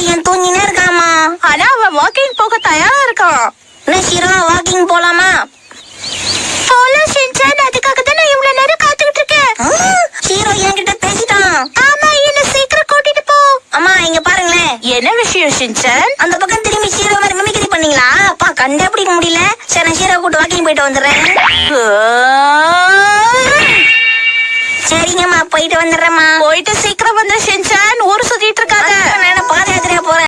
பையன் தூங்கினே இருக்காமா? ஆனா அவன் வாக்கிங் போக தயாரா இருக்கான் என்ன ஷீரோ வாக்கிங் போலாமா? போலாம் ஷின்சான் அதுக்காக தான் நான் இவ்வளவு நேரம் காத்துக்கிட்டு இருக்கேன். ஹீரோ என்கிட்ட பேசிட்டான். ஆமா என்ன சீக்கிரம் கூட்டிட்டு போ. அம்மா இங்க பாருங்களேன். என்ன விஷயம் ஷின்சான் அந்த பக்கம் திரும்பி ஷீரோ மாதிரி மிமிக்ரி பண்ணீங்களா? அப்பா கண்டுபிடிக்க முடியல. சரி நான் ஷீரோ கூட்டு வாக்கிங் போயிட்டு வந்துடுறேன். சரிங்கம்மா போயிட்டு வந்துடுறேம்மா. போயிட்டு சீக்கிரம் வந்து